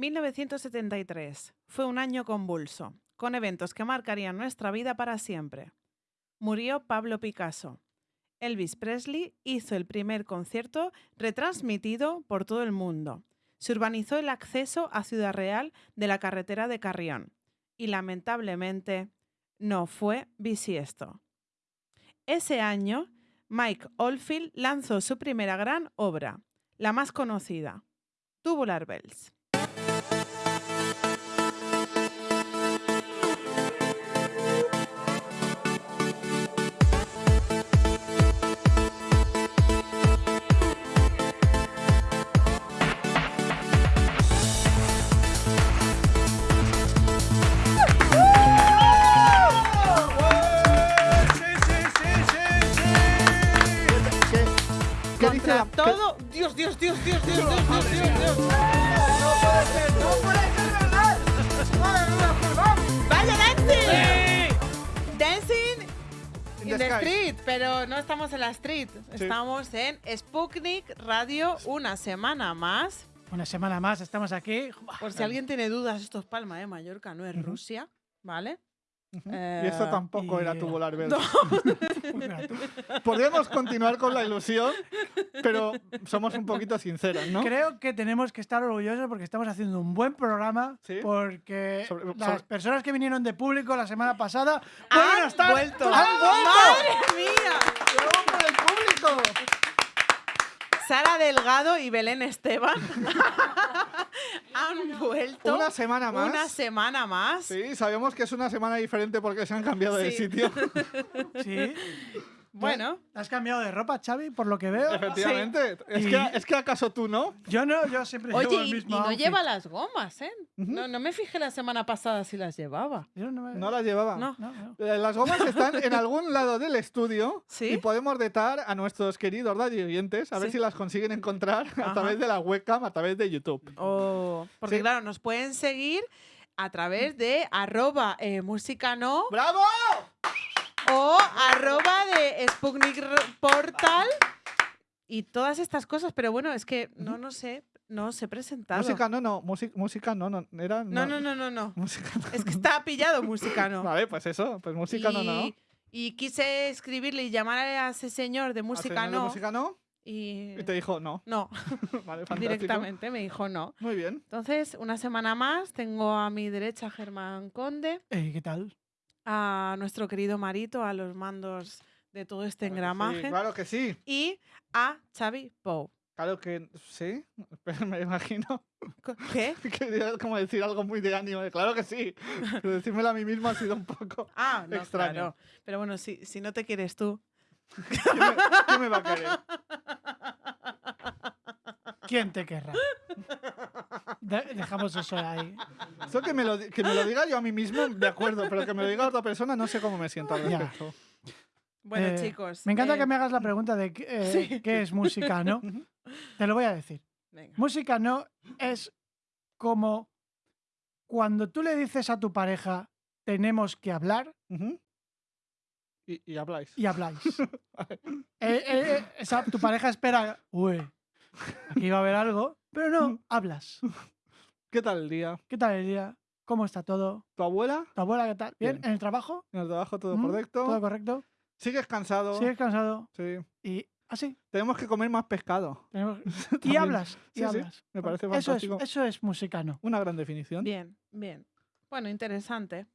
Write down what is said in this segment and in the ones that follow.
1973 fue un año convulso, con eventos que marcarían nuestra vida para siempre. Murió Pablo Picasso. Elvis Presley hizo el primer concierto retransmitido por todo el mundo. Se urbanizó el acceso a Ciudad Real de la carretera de Carrión. Y lamentablemente no fue bisiesto. Ese año, Mike Oldfield lanzó su primera gran obra, la más conocida, Tubular Bells. Dios, Dios, Dios, Dios, Dios, Dios, Dios, Dios. No puede ser, no puede ser verdad. ¡Vaya, Dancing! Dancing in the street, pero no estamos en la street. Estamos en Sputnik Radio una semana más. Una semana más, estamos aquí. Por si alguien tiene dudas, esto es Palma de Mallorca, no es Rusia, ¿vale? Y esto Eh, tampoco y- era tubular Bells. Tú. Podemos continuar con la ilusión, pero somos un poquito sinceros, ¿no? Creo que tenemos que estar orgullosos porque estamos haciendo un buen programa. Sí. Porque Sobre- las sobre- personas que vinieron de público la semana pasada ¡Han estar. vuelto! ¡Han vuelto! ¡Madre mía! ¡Bravo por el público! Sara Delgado y Belén Esteban han vuelto Una semana más. una semana más. Sí, sabemos que es una semana diferente porque se han cambiado de sitio. Sí. Bueno, ¿Has cambiado de ropa, Xavi, por lo que veo? Efectivamente. Es, Y- que, es que acaso tú no. Yo no, yo siempre oye, llevo el y, mismo y no outfit. lleva las gomas, ¿eh? no, no me fijé la semana pasada si las llevaba. Yo no, me- No las llevaba. No. no, no. Eh, Las gomas están en algún lado del estudio ¿Sí? y podemos detar a nuestros queridos radio oyentes a ver Sí. si las consiguen encontrar a través de la webcam, a través de YouTube. Oh, porque Sí. claro, nos pueden seguir a través de arroba eh, música no ¡Bravo! O arroba de Sputnik Portal y todas estas cosas. Pero bueno, es que no, no sé, no os he presentado. Música no, no, música, música no, no, era No, no, no, no, no. Música no. Es que está pillado música no. Vale, pues eso, pues música no, no. Y- quise escribirle y llamar a ese señor de música señor de no. música no Y, y te dijo no. no, Vale, fantástico. directamente me dijo no. Muy bien. Entonces, una semana más, tengo a mi derecha a Germán Conde, Ey, ¿Qué tal? A nuestro querido Marito, a los mandos de todo este Claro que engramaje, sí, claro que sí. y a Xavi Pou. Claro que sí. Pero me imagino ¿Qué? que era como decir algo muy de ánimo. Claro que sí. Pero decírmelo a mí mismo ha sido un poco. Ah, no, Extraño. claro. Pero bueno, si, si no te quieres tú. ¿Quién me, quién me va a querer? ¿Quién te querrá? De- dejamos eso ahí. Eso que me, lo, que me lo diga yo a mí mismo, de acuerdo, pero que me lo diga otra persona, no sé cómo me siento al Ya. respecto. Bueno, Eh, chicos. Me encanta eh, que me hagas la pregunta de qué, eh, Sí. qué es música, ¿no? Te lo voy a decir. venga. Música no es como cuando tú le dices a tu pareja tenemos que hablar Ujú. y, y habláis. y habláis. Eh, eh, eh, esa- tu pareja espera, uy, aquí va a haber algo, pero no, hablas. ¿Qué tal el día? ¿Qué tal el día? ¿Cómo está todo? ¿Tu abuela? ¿Tu abuela qué tal? ¿Bien? Bien. ¿En el trabajo? ¿En el trabajo todo ¿Mm? correcto? ¿Todo correcto? ¿Sigues cansado? ¿Sigues cansado? Sí. Y así. Tenemos que comer más pescado. tenemos- Y hablas. Y Sí, sí, hablas. me parece eso es, fantástico. eso es musicano. Una gran definición. Bien, bien. Bueno, interesante.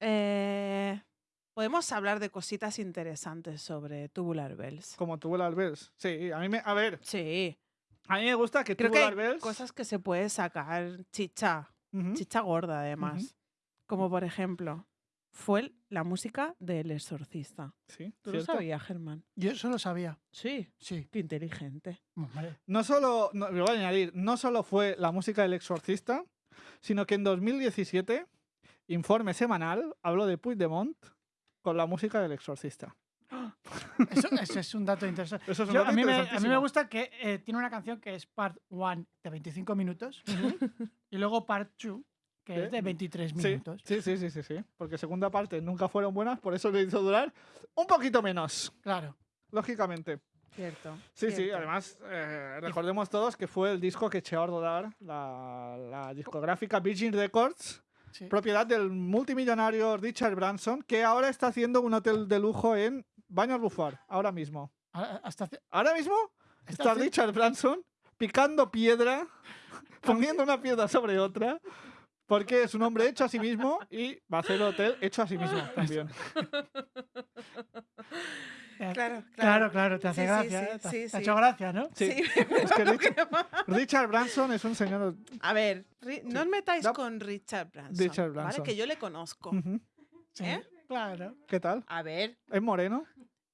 Eh, podemos hablar de cositas interesantes sobre Tubular Bells. Como Tubular Bells. Sí, a mí me. A ver, Sí, a mí me gusta que creo que Tubular hay Bells. cosas que se puede sacar chicha, chicha gorda además. Como por ejemplo, fue la música del exorcista. Sí, ¿Tú cierto. lo sabías, Germán? Yo eso lo sabía. Sí. Sí. Qué inteligente. No solo, no, voy a añadir, no solo fue la música del exorcista, sino que en 2017, informe semanal, habló de Puigdemont con la música del exorcista. Eso, eso es un dato interesante. Eso es un Yo- dato a, mí me, a mí me interesantísimo. gusta que eh, tiene una canción que es Part 1 de 25 minutos y luego Part 2 que es de 23 Sí, minutos. sí, sí, sí, sí, sí. Porque segunda parte nunca fueron buenas, por eso le hizo durar un poquito menos, Claro. lógicamente. Cierto. Sí, sí, además eh, recordemos todos que fue el disco que echó a rodar la, la discográfica Virgin Records, Sí. propiedad del multimillonario Richard Branson, que ahora está haciendo un hotel de lujo en Baños Bufar, ahora mismo. A- Hasta hace- Ahora mismo Está Richard Branson picando piedra, poniendo una piedra sobre otra, porque es un hombre hecho a sí mismo y va a hacer el hotel hecho a sí mismo también. eh, Claro, Claro, claro, te hace Sí, gracia. sí, ¿eh? Te, sí, te ha hecho gracia, ¿no? Sí, Sí. es que Richard, Richard Branson es un señor... A ver, Ri- no os metáis No. con Richard Branson. Richard ¿vale? Branson. Que yo le conozco. Ujú. Sí, ¿Eh? claro. ¿Qué tal? A ver, ¿Es moreno?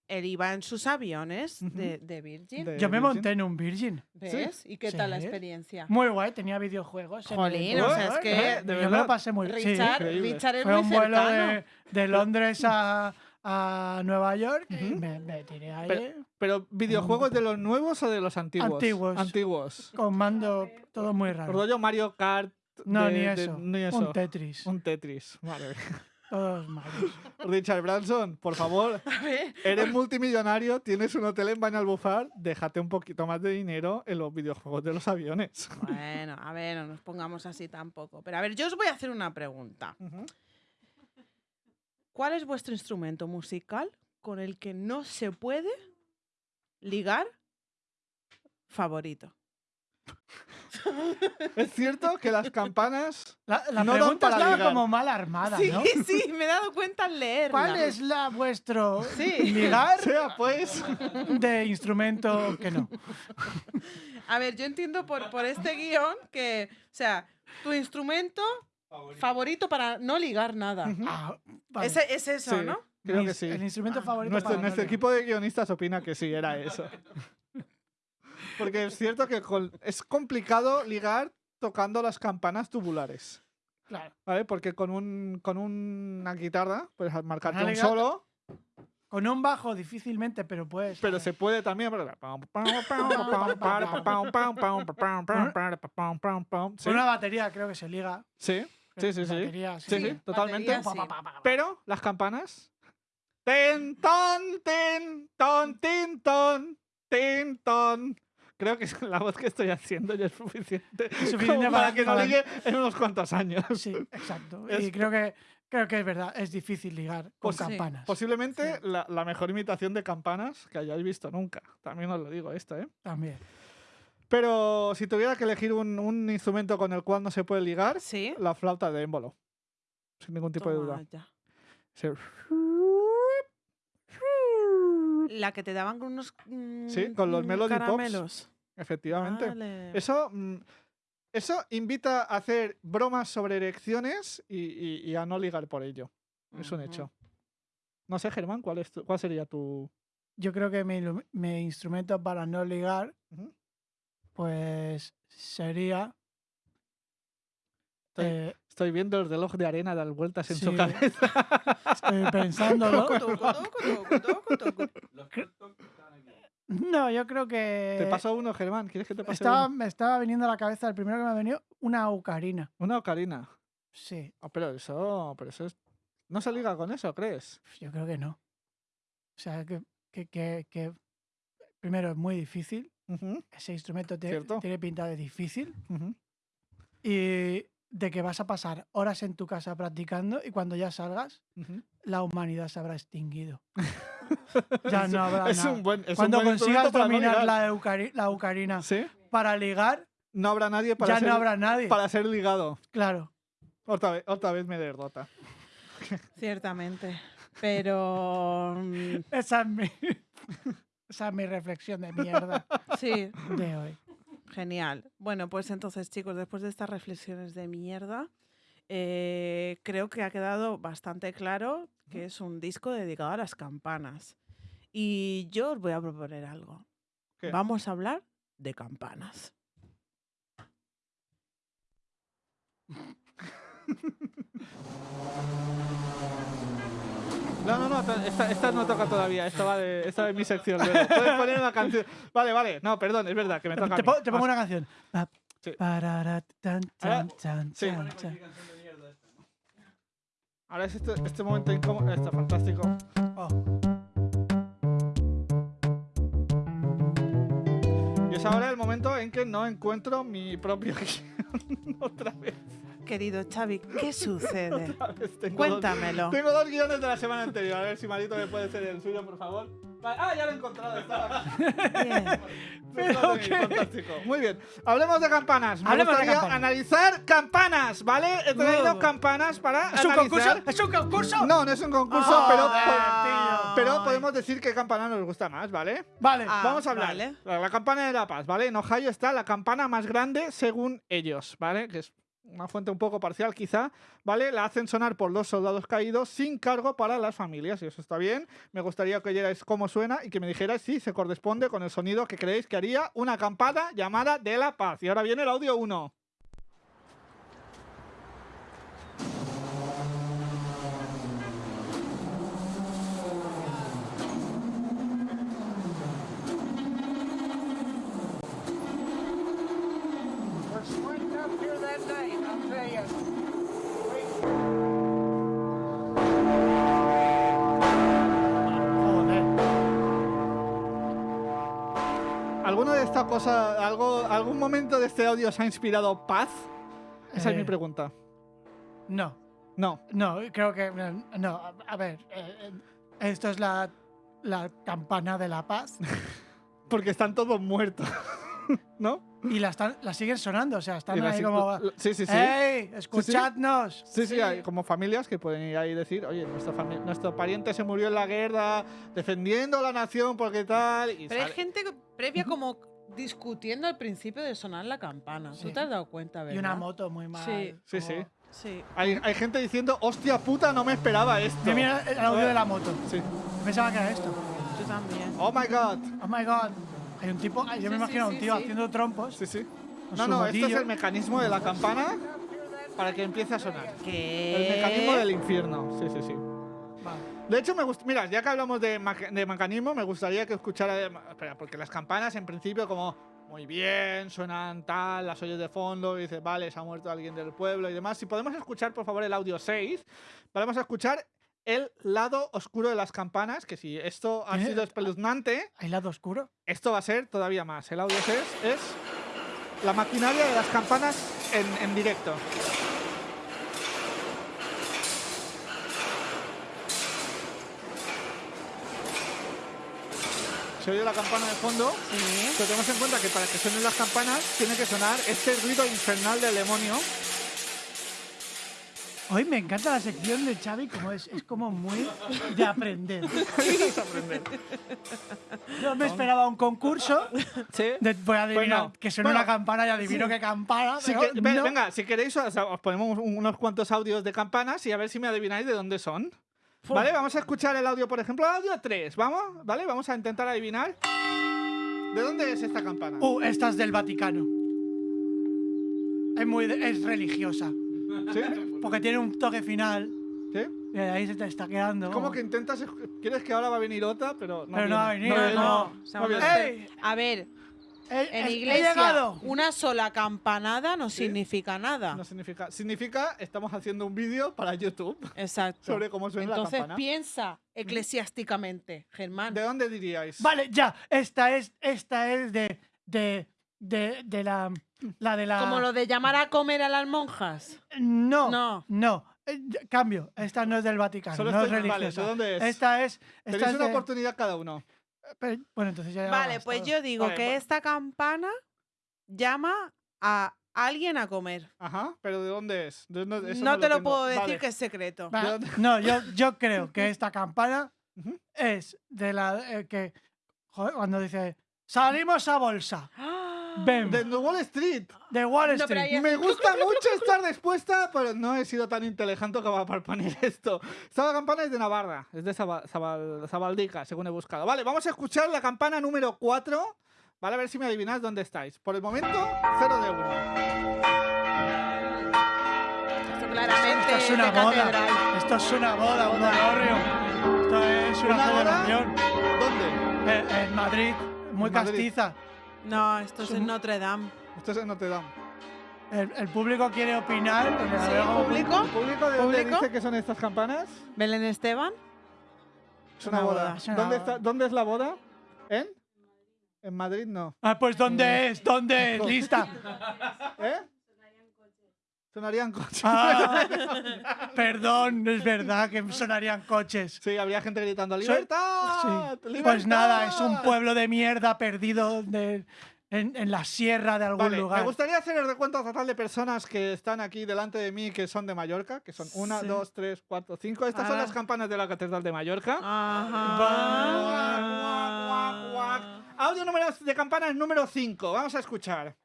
él iba en sus aviones de, de Virgin. De Yo me Virgin. monté en un Virgin. ¿Ves? ¿Y qué tal la experiencia? Muy guay, tenía videojuegos. en el Jolín, o sea, es que-. ¿De Yo me lo pasé muy bien. Richard. Richard es fue muy un vuelo cercano. de, de Londres a, a Nueva York y me, me tiré ahí Pero- ¿Pero videojuegos de los nuevos o de los antiguos? Antiguos. Antiguos. con mando todo muy raro. Rollo Mario Kart. No, de- ni, de- eso. ni eso. Un Tetris. Un Tetris. Vale. Todos malos. Richard Branson, por favor, A ver, eres multimillonario, tienes un hotel en Bañalbufar, déjate un poquito más de dinero en los videojuegos de los aviones. Bueno, a ver, no nos pongamos así tampoco. Pero a ver, yo os voy a hacer una pregunta. ¿Cuál es vuestro instrumento musical con el que no se puede ligar favorito? Es cierto que las campanas La, la No dan pregunta estaba ligar. como mal armada, Sí, ¿no? sí, me he dado cuenta al leerla. ¿Cuál es la vuestro Sí. ligar sea pues de instrumento que no? A ver, yo entiendo por, por este guion que, o sea, tu instrumento favorito para no ligar nada. Ah, vale. Ese, es eso, Sí. ¿no? creo que sí. El instrumento Ah. favorito Nuestro, para nuestro no equipo de guionistas opina que sí, era eso. Porque es cierto que con- es complicado ligar tocando las campanas tubulares. Claro. ¿Vale? Porque con, un, con una guitarra puedes marcarte un solo, Con un bajo difícilmente, pero puedes. pero se puede también. Con una batería creo que se liga. sí, sí, sí, sí. Sí, totalmente. sí. Pero las campanas. Ten, ton, tin, ton, tin, ton, tin, ton. Creo que es la voz que estoy haciendo ya es suficiente, suficiente como para para- que no ligue en unos cuantos años. Sí, exacto. Es- Y creo que, creo que es verdad, es difícil ligar con Pues sí, campanas. Posiblemente la, la mejor imitación de campanas que hayáis visto nunca. También os lo digo esto, ¿eh? También. Pero si tuviera que elegir un, un instrumento con el cual no se puede ligar, Sí. la flauta de émbolo. Sin ningún tipo de duda. ya. Sí. La que te daban con unos Sí, con los mm, Melody Pops. Efectivamente. Vale. Eso, mm, eso invita a hacer bromas sobre erecciones y, y- y a no ligar por ello. Es un hecho. No sé, Germán, ¿cuál, es tu- cuál sería tu...? Yo creo que mi, instrumento para no ligar. Pues sería. Estoy- eh, Estoy viendo el reloj de arena dar vueltas en su Sí. cabeza. estoy pensándolo. No, yo creo que. Te paso uno, Germán. ¿Quieres que te pase estaba, uno? me estaba viniendo a la cabeza, el primero que me ha venido, una ocarina. Una ocarina. Sí, Ah, pero eso, pero eso es... ¿No se liga con eso, crees? yo creo que no. O sea, que, que, que, que primero es muy difícil. Ujú, Ese instrumento te- tiene pinta de difícil. ujú. Y de que vas a pasar horas en tu casa practicando y cuando ya salgas, Ujú. la humanidad se habrá extinguido. ya no habrá Es nada. un buen, es un Cuando buen consigas no dominar la, eucari- la ocarina ¿Sí? para ligar, No habrá nadie para, ya ser, no habrá nadie. para ser ligado. Claro. Otra vez, otra vez me derrota. Ciertamente. Pero mm, Esa es mi, esa es mi reflexión de mierda sí, de hoy. genial. Bueno, pues entonces, chicos, después de estas reflexiones de mierda, eh, creo que ha quedado bastante claro que es un disco dedicado a las campanas. Y yo os voy a proponer algo. ¿Qué? Vamos a hablar de campanas. No, no, no, ta- esta, esta no toca todavía. Esta va de, esta es mi sección. luego. Puedes poner una canción. Vale, vale. No, perdón, es verdad que me toca. a Te, mí. po- te pongo una canción. Sí. Ahora- sí. es este, este momento incómodo. Está fantástico. Oh. Es ahora el momento en que no encuentro mi propio guion otra vez. Querido Xavi, ¿qué sucede? Tengo Cuéntamelo. Dos, tengo dos guiones de la semana anterior. A ver si Marito me puede ser el suyo, por favor. Vale, Ah, ya lo he encontrado. Estaba aquí. Bien. Pero qué- bien, fantástico. Muy bien. Hablemos de campanas. Me Hablemos de gustaría campanas. analizar campanas, ¿vale? He traído Uh. campanas para ¿Es un analizar. concurso? ¿Es un concurso? No, no es un concurso, Ah, pero, pero podemos decir qué campana nos gusta más, ¿vale? Vale. Ah, Vamos a hablar. vale. La, la campana de la paz, ¿vale? En Ohio está la campana más grande según ellos, ¿vale? Que es una fuente un poco parcial quizá, ¿vale? La hacen sonar por los soldados caídos sin cargo para las familias, y eso está bien. Me gustaría que oyerais cómo suena y que me dijerais si se corresponde con el sonido que creéis que haría una campana llamada de la paz. Y ahora viene el audio 1. ¿Alguno de esta cosa, algo, algún momento de este audio os ha inspirado paz? Esa es Eh. mi pregunta. No, No. no, creo que. No, a- ver. eh, eh, esto es la, la campana de la paz. Porque están todos muertos. ¿No? Y la, están, la siguen sonando, o sea, están ahí como. Sí, sí, sí. ¡Ey! ¡Escuchadnos! Sí, sí, hay como familias que pueden ir ahí y decir, oye, nuestro, fami- nuestro pariente se murió en la guerra, defendiendo la nación porque tal. Y Pero hay sale- gente previa como discutiendo al principio de sonar la campana. Sí. ¿Tú te has dado cuenta, verdad? Y una moto muy mal. Sí. Sí, como- sí. Sí. hay, hay gente diciendo, hostia puta, no me esperaba esto. Mira, mira el audio de la moto. Sí. Pensaba que era esto. Yo también. Oh my god. Oh my god. Hay un tipo, yo me imagino a sí, un tío sí. haciendo trompos. Sí, sí. No, no, este es motillo. el mecanismo de la campana para que empiece a sonar. ¿Qué? El mecanismo del infierno. Sí, sí, sí. Vale. De hecho, me gusta. Mira, ya que hablamos de, mecanismo, me gustaría que escuchara. Espera, porque las campanas, en principio, como muy bien, suenan tal, las oyes de fondo, y dices, vale, se ha muerto alguien del pueblo y demás. Si podemos escuchar, por favor, el audio 6, vamos a escuchar el lado oscuro de las campanas, que si esto ha ¿Tiene- sido espeluznante, ¿Hay lado oscuro? esto va a ser todavía más. El audio 6 es la maquinaria de las campanas en, en directo. Se oye la campana de fondo, Sí. pero tenemos en cuenta que para que suenen las campanas tiene que sonar este ruido infernal del demonio. Hoy me encanta la sección de Xavi, como es, es como muy de aprender. Aprender. Yo me esperaba un concurso, ¿Sí? de, voy a adivinar Bueno, que suena bueno, una campana y adivino qué campana, Sí pero que- no. Venga, si queréis, os, os ponemos un- unos cuantos audios de campanas y a ver si me adivináis de dónde son. ¿Vale? Vamos a escuchar el audio, por ejemplo, audio 3. ¿Vamos? ¿Vale? Vamos a intentar adivinar. ¿De dónde es esta campana? Uh, esta es del Vaticano. Es muy de- es religiosa, ¿Sí? porque tiene un toque final ¿Sí? y ahí se te está quedando. Es como que intentas. Quieres que ahora va a venir otra, pero no. Pero no va a viene. no. O sea, No viene. espe- ¡Ey! A ver, en iglesia una sola campanada no Sí. significa nada. No significa. Significa, estamos haciendo un vídeo para YouTube Exacto. sobre cómo suena la Entonces campana. piensa eclesiásticamente, Germán. ¿De dónde diríais? Vale, ya. Esta es, esta es de, de, de, de la, la de la. Como lo de llamar a comer a las monjas. No, No. no. Eh, Cambio. Esta no es del Vaticano, Solo no es estoy- vale, religiosa. ¿de dónde es? Esta es. Tenéis Esta es una de- oportunidad cada uno. pero- bueno, entonces ya. Vale, pues yo digo Vale, que va- esta campana llama a alguien a comer. Ajá, pero ¿de dónde es? ¿De dónde- eso no te lo tengo. puedo decir Vale. que es secreto. Va, ¿de dónde? No, yo, yo creo que esta campana Ujú. es de la eh, que. joder, cuando dice. Salimos a bolsa. Ven. De Wall Street. De Wall No, Street. ahí es- Me gusta mucho estar dispuesta, pero no he sido tan inteligente como para poner esto. Esta campana es de Navarra, es de Zaba- Zabal- Zabaldica, según he buscado. Vale, vamos a escuchar la campana número 4. Vale, a ver si me adivináis dónde estáis. Por el momento, 0 de 1. Esto claramente Esto es una de boda. catedral. Esto es una boda, un. Esto es una, ¿Una celebración. ¿Dónde? Eh, en Madrid, muy En Madrid. castiza. No, esto es Es en Notre Dame. Esto es en Notre Dame. El, el público quiere opinar. Sí, como- público. ¿El público de dónde ¿Público? dice que son estas campanas? Belén Esteban. Es una, Una boda. boda, es una ¿Dónde, boda. está- ¿Dónde es la boda? ¿En? En Madrid no. Ah, pues ¿dónde es? ¿Dónde es? Lista. ¿Eh? Sonarían coches. Ah, perdón, es verdad que sonarían coches. Sí, habría gente gritando ¡Libertad! Sí. Pues nada, es un ¡Libertad!". pueblo de mierda perdido de- en, en la sierra de algún Vale, lugar. me gustaría hacer el recuento total de personas que están aquí delante de mí que son de Mallorca, que son una, Sí. dos, tres, cuatro, cinco. Estas son Ah. las campanas de la Catedral de Mallorca. Ajá. Guac, guac, guac. Audio número de campanas número 5. Vamos a escuchar.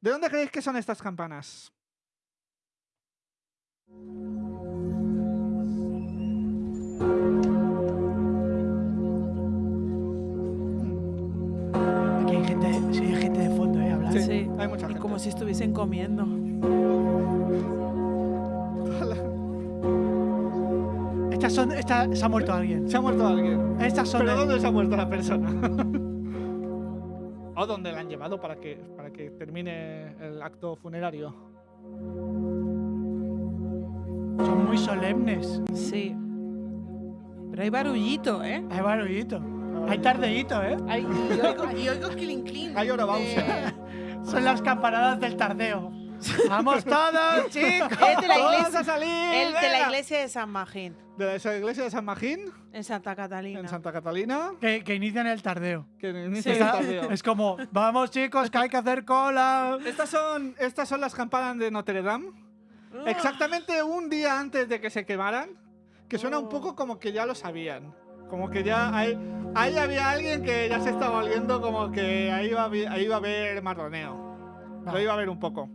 ¿De dónde creéis que son estas campanas? Aquí hay gente, sí, hay gente de fondo, ¿eh? Hablando. Sí, Sí, hay mucha y gente. como si estuviesen comiendo. Estas son, esta, se ha muerto alguien. Se ha muerto alguien. Estas son ¿Pero de- dónde se ha muerto la persona? ¿O dónde la han llevado para que, para que termine el acto funerario? Son muy solemnes. Sí. Pero hay barullito, ¿eh? Hay barullito. Hay tardeíto, ¿eh? Ay, y oigo, y oigo clink clink. Hay hora de- Son las campanadas del tardeo. ¡Vamos todos, chicos! Es de la ¡Todos iglesia. a salir! El de la iglesia de San Magín, De la esa iglesia de San Magín, en Santa Catalina. en Santa Catalina. Que, que inician el tardeo. Que inicia Sí. el tardeo. es como, vamos chicos, que hay que hacer cola. Estas son, estas son las campanas de Notre Dame. Ah. Exactamente un día antes de que se quemaran. Que suena un Oh. poco como que ya lo sabían. Como que ya hay, ahí había alguien que ya se estaba oliendo como que ahí iba, a haber- ahí iba a haber marroneo. Lo Va. iba a haber un poco.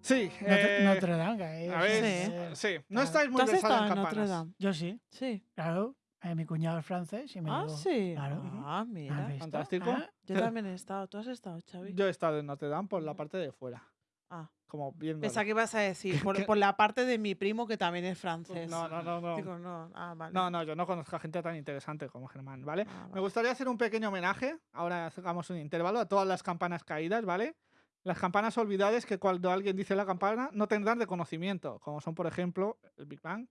Sí. Notre, eh, Notre Dame, que a ver, sí. eh, No claro. estáis ¿Tú muy estado en en Notre. Dame? Yo sí, Sí. claro. Eh, mi cuñado es francés y me Ah, llevó. sí. Claro. Ah, ¿Has mira. Fantástico. Ah, Yo también he estado. ¿Tú has estado, Xavi? Yo he estado en Notre Dame por la parte de fuera. Ah, Como viendo. pensaba que ibas a decir, por, la parte de mi primo que también es francés. No, no, no, no. Digo, no. Ah, vale. No, no, yo no conozco a gente tan interesante como Germán, ¿vale? Ah, Me gustaría hacer un pequeño homenaje, ahora hagamos un intervalo, a todas las campanas caídas, ¿vale? Las campanas olvidadas que cuando alguien dice la campana no tendrán reconocimiento, como son, por ejemplo, el Big Bang.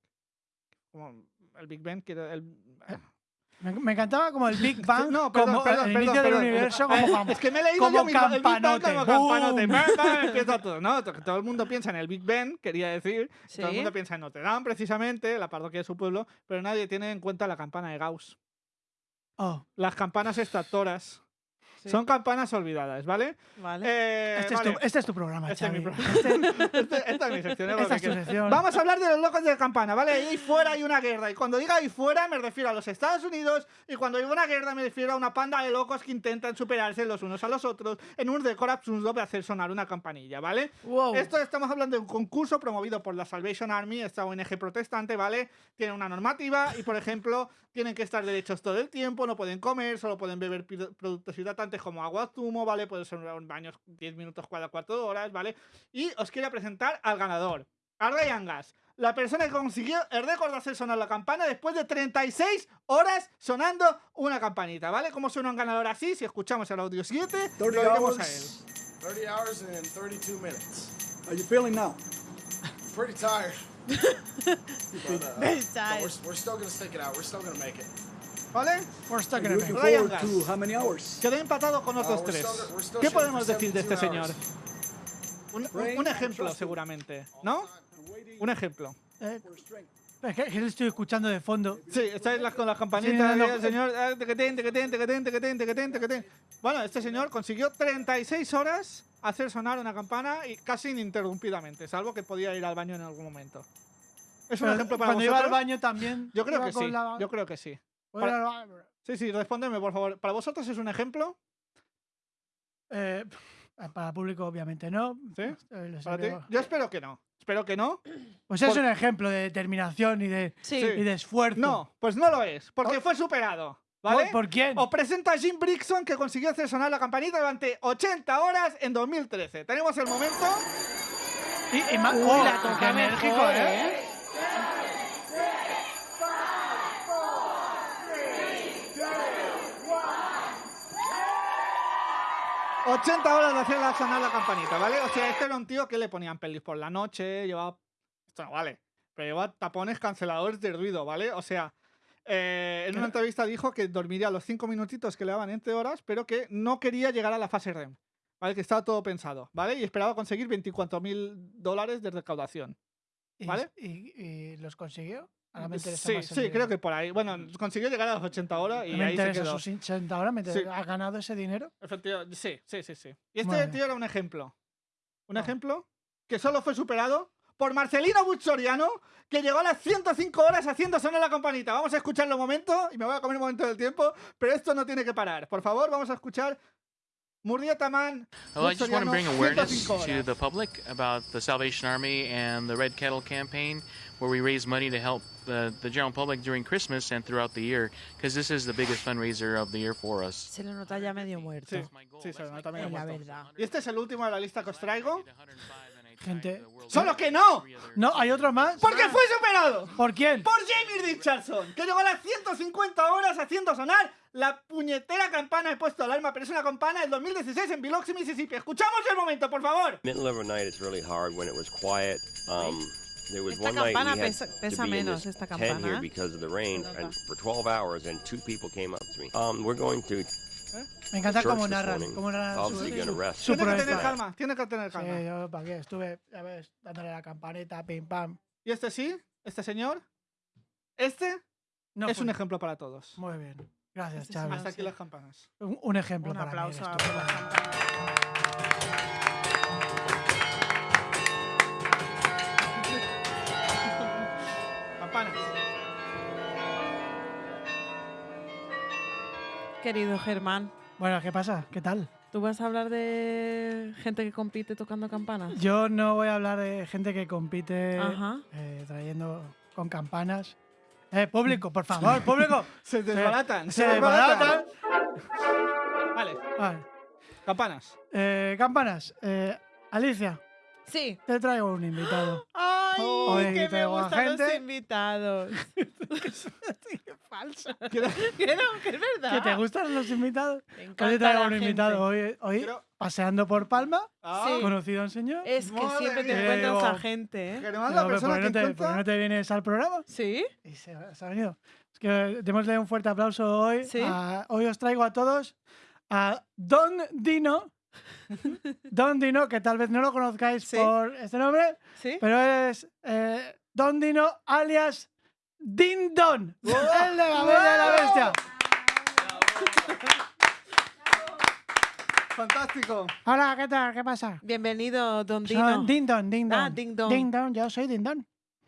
Como el Big Bang, quiere el... Me, me encantaba como el Big Bang, No, perdón, como perdón, el perdón, inicio perdón, del universo, perdón. como Eh, Es que me he leído como yo mismo el Big Bang campanote, como campanote. ¡boom! Bang, bang, empieza todo. No, to- todo el mundo piensa en el Big Ben, quería decir. Sí. Todo el mundo piensa en Notre Dame, precisamente, la parroquia de su pueblo, pero nadie tiene en cuenta la campana de Gauss. Oh, Las campanas extractoras. Sí. Son campanas olvidadas, ¿vale? Vale. Eh, este, es vale. tu, este es tu programa, Este es mi Xavi. programa. Este- esta es mi sección. Esta que es sección. Vamos a hablar de los locos de campana, ¿vale? Ahí fuera hay una guerra. Y cuando diga ahí fuera, me refiero a los Estados Unidos. Y cuando digo una guerra, me refiero a una panda de locos que intentan superarse los unos a los otros en un récord absurdo de hacer sonar una campanilla, ¿vale? wow. Esto estamos hablando de un concurso promovido por la Salvation Army, esta ONG protestante, ¿vale? Tiene una normativa y, por ejemplo, tienen que estar derechos todo el tiempo, no pueden comer, solo pueden beber productos hidratantes como agua zumo, ¿vale? Puede ser un baño 10 minutos cada 4 horas, ¿vale? Y os quiero presentar al ganador, a Ryan Gas. La persona que consiguió el récord de hacer sonar la campana después de 36 horas sonando una campanita, ¿vale? ¿Cómo suena un ganador así? Si escuchamos el audio 7, lo 30 oiremos a él. hours, 30 hours and 32 minutes. How you feeling now? Pretty tired. but, uh, Very but tired. we're, we're still gonna stick it out. We're still gonna make it. ¿Vale? Ryan Gas. Quedé empatado con otros tres. still- we're still ¿Qué podemos decir de este 72 señor? Un, un- un ejemplo, seguramente. ¿no? Waiting Un ejemplo. Eh, es que, que lo estoy escuchando de fondo. Sí, estáis las, con las campanitas Sí, no, no. y el señor. tequetén. Bueno, este señor consiguió 36 horas hacer sonar una campana y casi ininterrumpidamente, salvo que podía ir al baño en algún momento. ¿Es un Pero ejemplo para Cuando iba al vosotros? baño también. Yo creo que sí. la- Yo creo que sí. Sí, sí, respóndeme, por favor. ¿Para vosotros es un ejemplo? Eh, para el público, obviamente, no. ¿Sí? Eh, Yo espero que no. Espero que no. Pues es Por- un ejemplo de determinación y de, Sí. Y de esfuerzo. No, pues no lo es, porque Oh. fue superado. ¿Por, ¿Vale? por quién? Os presenta a Jim Brixton que consiguió hacer sonar la campanita durante 80 horas en 2013. Tenemos el momento. Y, y Uy, oh, la toca enérgico, ¿eh? ¿eh? 80 horas de hacer la- sonar la campanita, ¿vale? O sea, este era un tío que le ponían pelis por la noche, llevaba. Esto no vale. Pero llevaba tapones canceladores de ruido, ¿vale? O sea, eh, en una entrevista dijo que dormiría los cinco minutitos que le daban entre horas, pero que no quería llegar a la fase REM. ¿Vale? Que estaba todo pensado, ¿vale? Y esperaba conseguir 24.000 dólares de recaudación. ¿Y, ¿Vale? y- y los consiguió? Ahora me interesa Sí, más sí, creo que por ahí. Bueno, consiguió llegar a las 80 horas y me ahí se interesa quedó. sus 80 horas. me Sí. ¿Ha ganado ese dinero? Efectivamente, sí, sí, sí, sí. Y este bien. tío era un ejemplo. Un Ah. ejemplo que solo fue superado por Marcelino Buchoriano, que llegó a las 105 horas haciendo sonar la campanita. Vamos a escucharlo un momento y me voy a comer un momento del tiempo, pero esto no tiene que parar. Por favor, vamos a escuchar Murrieta Man. Well, I just want to bring awareness 105 to the public about the Salvation Army and the Red Kettle campaign, where we raise money to help the, the general public during Christmas and throughout the year, because this is the biggest fundraiser of the year for us. Se le nota ya medio muerto. Sí, sí, se my nota medio goal. La muerto. verdad. Y este es el último de la lista que os traigo. Gente- ¡Solo que no! No, hay otro más. ¡Porque fue superado! ¿Por quién? por Jamie Richardson, que llegó a las 150 horas haciendo sonar la puñetera campana he puesto alarma, pero es una campana del 2016 en Biloxi, Mississippi. Escuchamos el momento, por favor. middle of a night it's really hard when it was quiet. Um, there was Esta one night campana we had pesa- to pesa be in menos, this esta tent campana, here because of the rain, and for 12 hours, and two people came up to me. Um, we're going to Me encanta church cómo this narran. morning. Cómo narran su, to su- Tiene que tener calma, tiene que tener Sí, calma. yo para qué estuve, ya ves, dándole la campanita, pim pam. ¿Y este sí? ¿Este señor? Este No es fue- un ejemplo para todos. Muy bien. Gracias, Este Xavi. sí, Hasta aquí las campanas. Un, un ejemplo Un para mí aplauso eres a Querido Germán, Bueno, ¿qué pasa? ¿Qué tal? ¿tú vas a hablar de gente que compite tocando campanas? Yo no voy a hablar de gente que compite Ajá. eh, trayendo con campanas. Eh, público, por favor, público. Se desbaratan. Se desbaratan. Vale, Vale. campanas. Eh, campanas. Eh, Alicia, Sí. te traigo un invitado. ¡Ay! Hoy que me gustan los gente- invitados. Falsa. Que no, que es verdad. ¿Que te gustan los invitados? Me Hoy encanta te traigo la un gente. invitado. Hoy, hoy Quiero- paseando por Palma, Ah, Sí. conocido en señor. Es que Madre siempre te encuentras a gente, ¿eh? Germán, Pero, la ¿por persona qué que no te, por encuentra... qué no te vienes al programa? ¿Sí? Y se, se ha venido. Es que démosle un fuerte aplauso hoy. Sí. a- hoy os traigo a todos a Don Dino. Don Dino, que tal vez no lo conozcáis Sí. por este nombre, ¿Sí? pero es eh, Don Dino alias Din Don, el de la Bella y la Bestia. Fantástico. Hola, ¿qué tal? ¿Qué pasa? Bienvenido, Don Soy Dino. Din Don, Din Don. Ah, Ding Dong. Ding Dong, yo soy Din Don.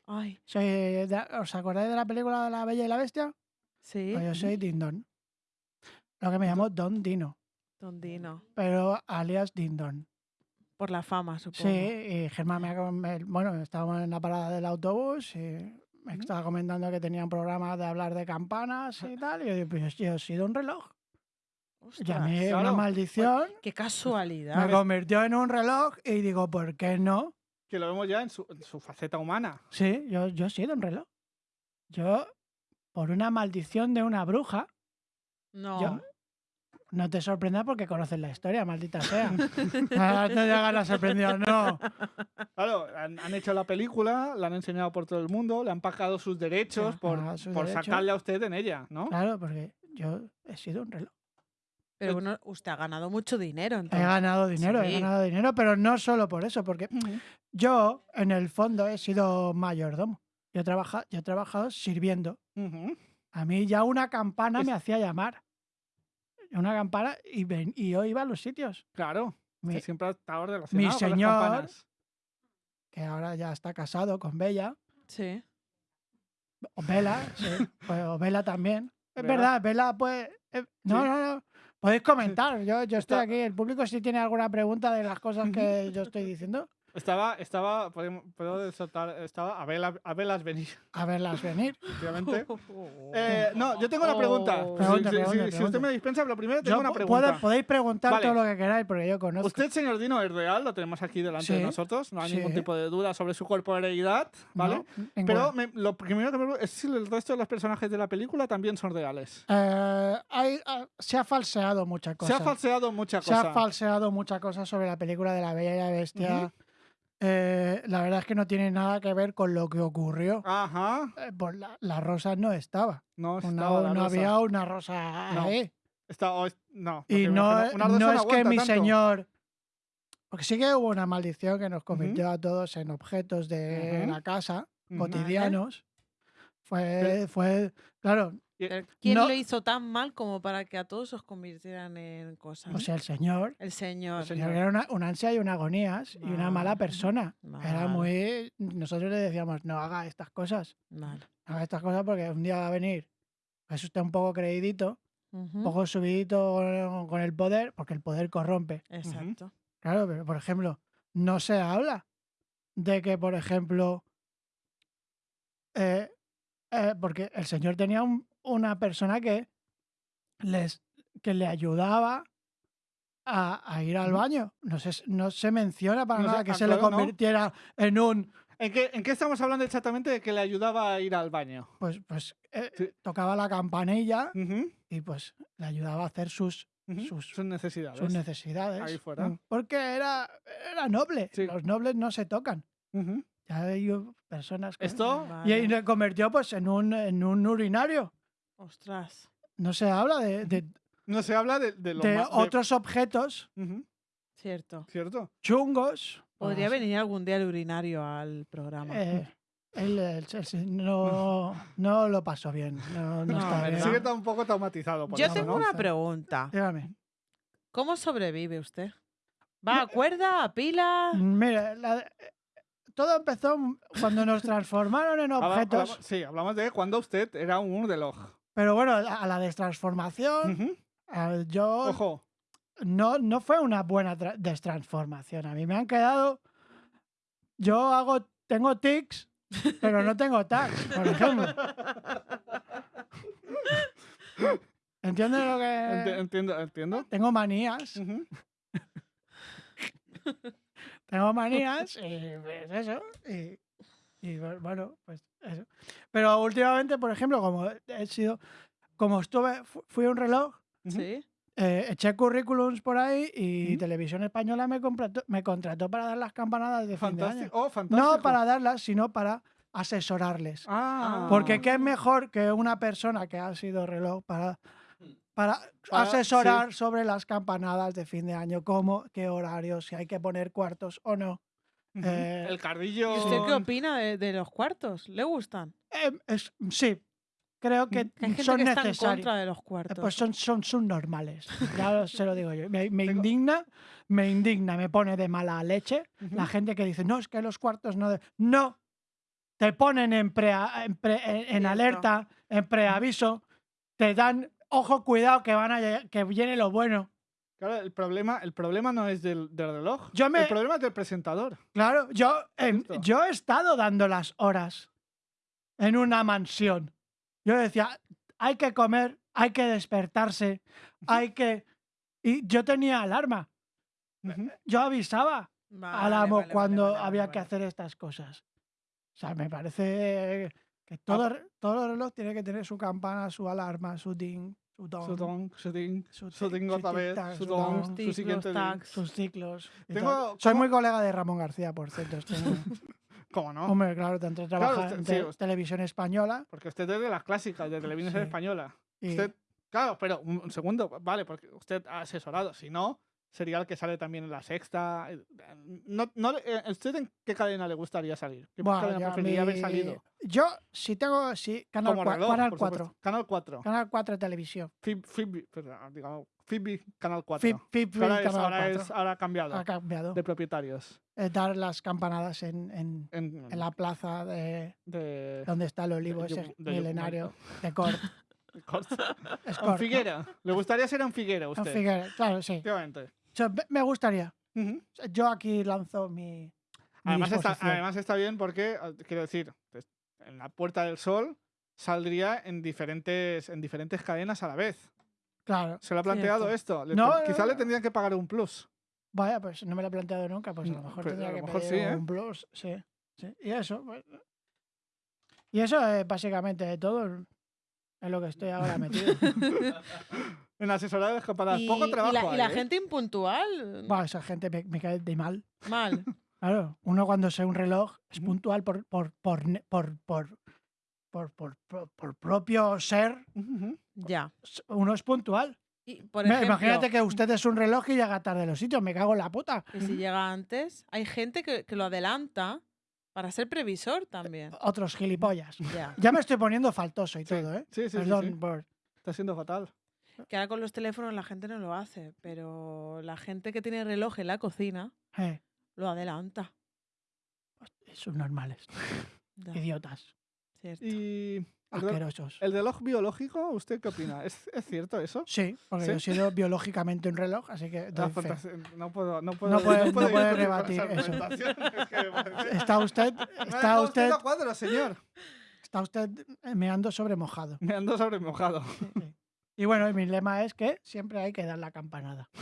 Ay, Soy de- ¿Os acordáis de la película de la Bella y la Bestia? sí, Pues yo soy Din Don. Lo que me llamo Don Dino, Don Dino. pero alias Din Don. Por la fama, supongo. Sí, y Germán me, ha com- me- bueno, estábamos en la parada del autobús y me estaba comentando que tenía un programa de hablar de campanas y tal. Y yo digo, pues yo he sido un reloj. A mí claro. una maldición Qué me casualidad. convirtió en un reloj y digo, ¿por qué no? Que lo vemos ya en su, en su faceta humana. Sí, yo, yo he sido un reloj. Yo, por una maldición de una bruja, No. yo- no te sorprendas porque conoces la historia, maldita sea. Ah, no te hagas la sorprendida, no. Claro, han, han hecho la película, la han enseñado por todo el mundo, le han pagado sus derechos por, pagado sus por derechos. sacarle a usted en ella, ¿no? Claro, porque yo he sido un reloj. Pero bueno, usted ha ganado mucho dinero, He entonces. ganado dinero, he ganado dinero, pero no solo por eso, porque yo, en el fondo, he sido mayordomo. Yo he, trabaja- yo he trabajado sirviendo. A mí ya una campana Es- me hacía llamar. Una campana y, ven- y yo iba a los sitios. Claro, Mi- que siempre ha estado relacionado con señor- las campanas. que ahora ya está casado con Bella. Sí. O Vela, sí. Pues, o Vela también. Es Vela. verdad, Vela, pues. eh, no, Sí. no, no. Podéis comentar. Yo, yo estoy aquí. El público, si tiene alguna pregunta de las cosas que yo estoy diciendo, Estaba, estaba, podemos- puedo soltar, estaba a velas, a velas venir, a verlas venir. efectivamente. Eh, no, yo tengo una pregunta. Oh. Si- Pregunta, si, si- pregunta, si usted me dispensa, lo primero tengo Yo una pregunta. puedo- podéis preguntar Vale. todo lo que queráis, porque yo conozco. Usted, señor Dino, es real, lo tenemos aquí delante de nosotros, no hay ningún tipo de duda sobre su corporeidad, ¿vale? Pero me- lo primero que me pregunto es si el resto de los personajes de la película también son reales. Eh, hay, ah, se ha falseado mucha Se cosa. ha falseado mucha Se cosa. ha falseado mucha cosa sobre la película de la Bella y la Bestia. Eh, la verdad es que no tiene nada que ver con lo que ocurrió. Ajá. Eh, pues la, la rosa no estaba. No, Una- estaba la no rosa. había una rosa No, ahí. Está- o es- no, Y no, imagino- una rosa no es que mi tanto. señor. Porque sí que hubo una maldición que nos convirtió a todos en objetos de la casa, cotidianos. Fue, fue, claro, ¿Quién No- lo hizo tan mal como para que a todos os convirtieran en cosas? o sea, el señor. el señor. El señor era una, una ansia y una agonías y una mala persona. Era muy. Nosotros le decíamos, no haga estas cosas. No haga estas cosas porque un día va a venir. Es usted un poco creidito, un poco subidito con, con el poder, porque el poder corrompe. Exacto. Claro, pero por ejemplo, no se habla de que, por ejemplo, eh, eh, porque el señor tenía un- una persona que les que le ayudaba a, a ir al baño. No se, no se menciona para No se- nada que ah, se le claro, no. convirtiera en un ¿En qué, ¿En qué estamos hablando exactamente de que le ayudaba a ir al baño? pues pues eh, Sí. tocaba la campanilla y pues le ayudaba a hacer sus. Sus- Sus necesidades. sus necesidades. Ahí fuera. Mm, Porque era, era noble. Sí. Los nobles no se tocan. Ujú. Ya hay uh, personas que- Esto, Y ahí Vale. le convirtió pues en un, en un urinario. Ostras. No se habla de, de- no se habla de, de lo de otros objetos Cierto. ¿Cierto? chungos. Podría Pues, venir algún día el urinario al programa. eh, él, él- él se- no, no lo pasó bien. No, no No, está bien. Sigue tan un poco traumatizado por Yo eso, tengo ¿no? una pregunta. Dígame. ¿Cómo sobrevive usted? ¿Va a cuerda, a pila? Mira, la- todo empezó cuando nos transformaron en Habla- objetos. hablamos- sí, hablamos de cuando usted era un reloj. Pero bueno, a la destransformación, yo Ojo. no, no fue una buena tra- destransformación. A mí me han quedado. Yo hago. Tengo tics, pero no tengo tags, por ejemplo. ¿Entiendes lo que.? entiendo, entiendo. Tengo manías. Tengo manías y pues eso. Y, y, bu- bueno, pues eso. Pero últimamente, por ejemplo, como he sido. Como estuve. fu- Fui a un reloj. Sí. Eh, eché currículums por ahí y. Televisión Española me contrató, me contrató para dar las campanadas de fin de año. Fantástico. Oh, fantástico. No para darlas, sino para asesorarles. Ah. Porque qué mejor que una persona que ha sido reloj para, para Para- asesorar sobre las campanadas de fin de año, cómo, qué horarios, si hay que poner cuartos o no. Eh, El cardillo. ¿Y usted qué opina de, de los cuartos? ¿Le gustan? Eh, es- sí, creo que Que hay gente son que está en necesarios. contra de los Eh, cuartos. Pues son, son subnormales. Ya se lo digo yo. Me, me Tengo- indigna, me indigna, me pone de mala leche la gente que dice, no, es que los cuartos no... de-". No, te ponen en, prea- en, pre- en- en Cierto. alerta, en preaviso, te dan, ojo, cuidado, que, van a, que viene lo bueno. Claro, el problema, el problema no es del, del reloj. Yo me- El problema es del presentador. Claro, yo, yo he estado dando las horas en una mansión. Yo decía, hay que comer, hay que despertarse, hay que... Y yo tenía alarma. Ujú. Yo avisaba Vale, al amo vale, cuando vale, vale, había vale. que hacer estas cosas. O sea, me parece que todo, re- todo reloj tiene que tener su campana, su alarma, su ding, su don, Su don, su ding, su su tic- ding su otra vez, tic-tac, su su don, don, su tic, siguiente los ding. tags. sus ciclos. Soy ¿cómo- muy colega de Ramón García, por cierto. este- ¿Cómo no? Hombre, claro, tanto trabaja en televisión española. Porque usted es de las clásicas, de televisión Sí. española. Y, Usted, claro, pero un segundo, vale, porque usted ha asesorado. Si no, sería el que sale también en la sexta. eh, No, no, eh, ¿Usted en qué cadena le gustaría salir? ¿Qué bueno, cadena preferiría haber salido? Yo, si tengo, sí, Canal, Como cua- reloj, Canal por 4. supuesto. Canal 4. Canal 4 Televisión. Fib, digamos, Fibi Canal 4. Fib, Fib, ahora, es- Canal ahora 4. es- ahora ha cambiado Ha cambiado. de propietarios. Eh, dar las campanadas en, en, En, en la plaza de de, donde está el olivo de ese de milenario de Cort. Es En Cort, ¿no? Figuera. ¿Le gustaría ser en Figuera En usted? Figueres, claro, sí. Efectivamente. Me- gustaría. Ujú. Yo aquí lanzo mi. mi Además está, disposición. además está bien porque, eh, quiero decir, pues, en la Puerta del Sol saldría en diferentes, en diferentes cadenas a la vez. Claro. ¿Se lo ha planteado Cierto. esto? Le No, quizá le tendrían que pagar un plus. Vaya, pues no me lo he planteado nunca. Pues a lo No, mejor pues, tendría a lo que mejor pedir sí, ¿eh? un plus. Sí, sí. Y eso. pues, y eso es básicamente todo en lo que estoy ahora metido. En asesorado de escaparadas. Y, Poco y trabajo y la ¿eh? gente impuntual. Esa gente me, me cae de mal. Mal. Claro, uno cuando se un reloj es puntual por, por, por, por, por, por, por- por- por propio ser. Ya. Uno es puntual. Y, por Me- ejemplo, Imagínate que usted es un reloj y llega tarde a los sitios. Me cago en la puta. que si llega antes, hay gente que, que lo adelanta para ser previsor también. Otros gilipollas. Ya. Ya me estoy poniendo faltoso y Sí. todo, ¿eh? Sí, sí, sí, Perdón sí. por... Está siendo fatal. Que ahora con los teléfonos la gente no lo hace, pero la gente que tiene reloj en la cocina eh, lo adelanta. son normales. Ya, Idiotas. cierto. Y el, re- Asquerosos. el reloj biológico, ¿usted qué opina? ¿Es, es cierto eso? Sí, porque ¿Sí? yo he sido biológicamente un reloj, así que fantasía- no puedo, no puedo, No puede- no rebatir eso. Está usted, está usted, a cuadro, señor. está usted meando sobre mojado. Me ando sobre mojado. Sí. Y bueno, mi lema es que siempre hay que dar la campanada.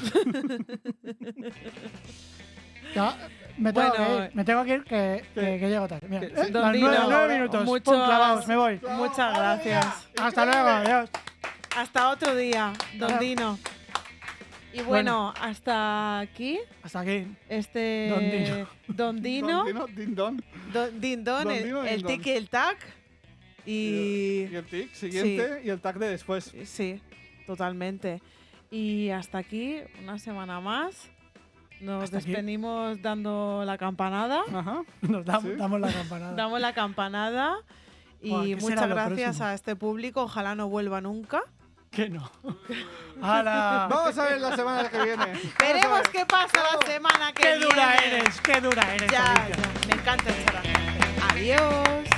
Ya, me, tengo Bueno, que ir, me tengo que ir, que, que, que llego tarde. Mira, eh, sí. las nueve, nueve minutos. muchas- Pum, clavados, me voy. Muchas gracias. Hasta luego, adiós. Hasta otro día, Don Ahora- Dino. Y bueno, hasta aquí Hasta aquí. este Don Dino. Don Dino, Don Dino, din don. Don Din Don, Don el, Dino, el Din tic y el tac. Y Y el tic siguiente y el tag de después. sí, totalmente. Y hasta aquí, una semana más. Nos Hasta aquí. despedimos dando la campanada. Ajá. Nos damos, Sí. damos la campanada. Damos la campanada. Y Buah, ¿qué muchas gracias próximo? a este público. Ojalá no vuelva nunca. Que no. ¡Hala! Vamos a ver la semana que viene. Veremos ver. qué pasa la semana que ¡Qué viene. dura eres! ¡Qué dura eres! Ya, ya, me encanta gente. Adiós.